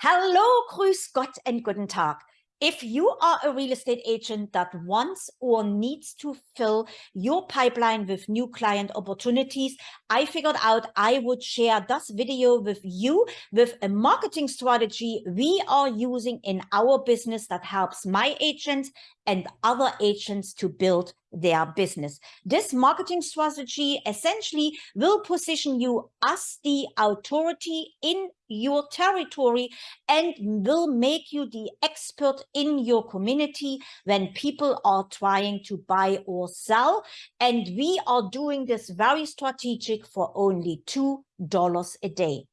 Hallo, grüß Gott and guten Tag. If you are a real estate agent that wants or needs to fill your pipeline with new client opportunities, I figured out I would share this video with you with a marketing strategy we are using in our business that helps my agents and other agents to build their business. This marketing strategy essentially will position you as the authority in your territory and will make you the expert in your community when people are trying to buy or sell. And we are doing this very strategic for only $2 a day.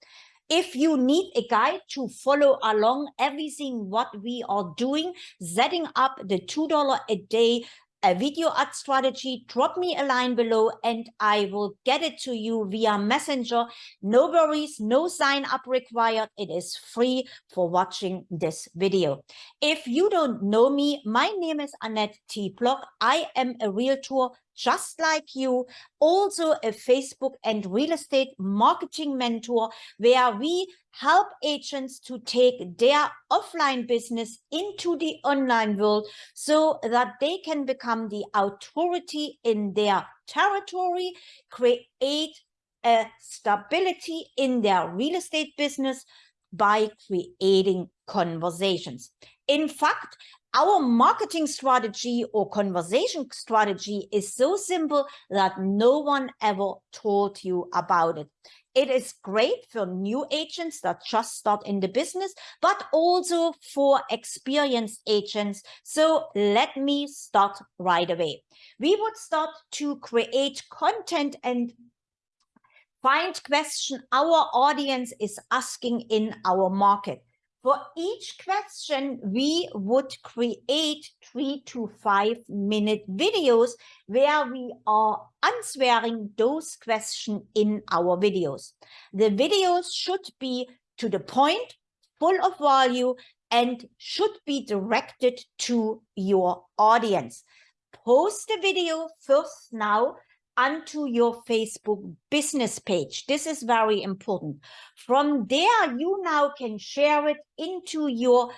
If you need a guide to follow along everything what we are doing, setting up the $2 a day a video ad strategy, drop me a line below and I will get it to you via messenger. No worries, no sign up required. It is free for watching this video. If you don't know me, my name is Annette T. Block. I am a realtor just like you, also a Facebook and real estate marketing mentor, where we help agents to take their offline business into the online world so that they can become the authority in their territory, create a stability in their real estate business by creating conversations. In fact, our marketing strategy or conversation strategy is so simple that no one ever told you about it. It is great for new agents that just start in the business, but also for experienced agents. So let me start right away. We would start to create content and find question our audience is asking in our market. For each question, we would create three to five minute videos where we are answering those questions in our videos. The videos should be to the point, full of value, and should be directed to your audience. Post the video first now onto your Facebook business page. This is very important. From there, you now can share it into your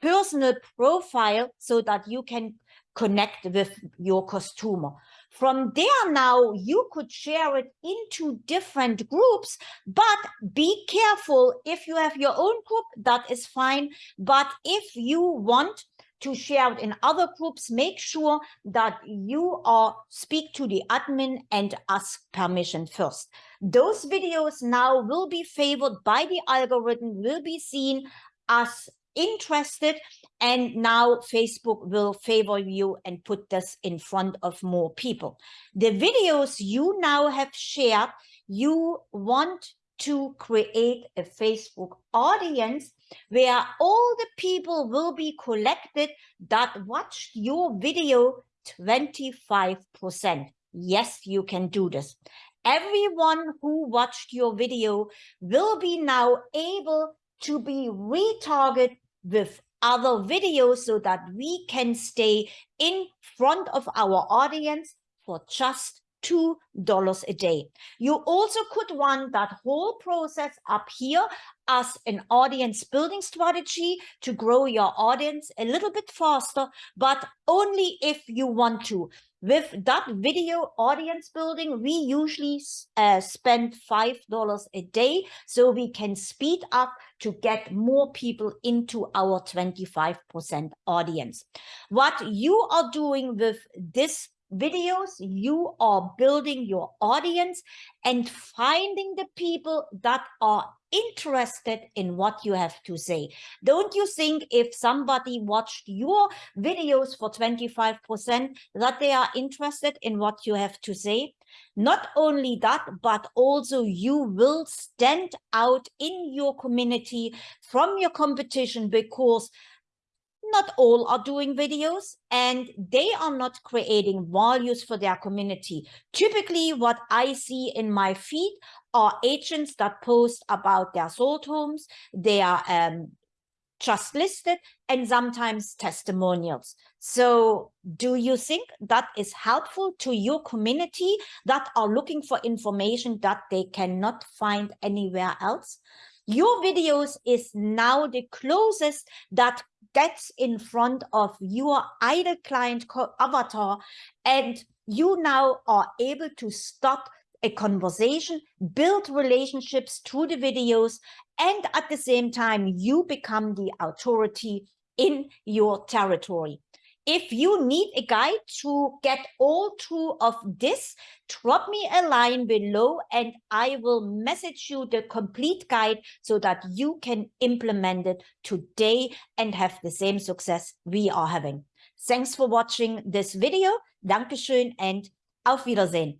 personal profile so that you can connect with your customer. From there now, you could share it into different groups, but be careful if you have your own group, that is fine. But if you want to share it in other groups, make sure that you are speak to the admin and ask permission first. Those videos now will be favored by the algorithm, will be seen as interested and now Facebook will favor you and put this in front of more people. The videos you now have shared, you want to create a Facebook audience where all the people will be collected that watched your video 25%. Yes, you can do this. Everyone who watched your video will be now able to be retargeted with other videos so that we can stay in front of our audience for just two dollars a day. You also could run that whole process up here as an audience building strategy to grow your audience a little bit faster but only if you want to. With that video audience building we usually uh, spend five dollars a day so we can speed up to get more people into our 25 percent audience. What you are doing with this videos, you are building your audience and finding the people that are interested in what you have to say. Don't you think if somebody watched your videos for 25% that they are interested in what you have to say? Not only that, but also you will stand out in your community from your competition because not all are doing videos and they are not creating values for their community. Typically, what I see in my feed are agents that post about their sold homes, their um, just listed, and sometimes testimonials. So do you think that is helpful to your community that are looking for information that they cannot find anywhere else? Your videos is now the closest that gets in front of your ideal client avatar and you now are able to start a conversation, build relationships through the videos, and at the same time, you become the authority in your territory. If you need a guide to get all through of this, drop me a line below and I will message you the complete guide so that you can implement it today and have the same success we are having. Thanks for watching this video. Dankeschön and auf Wiedersehen.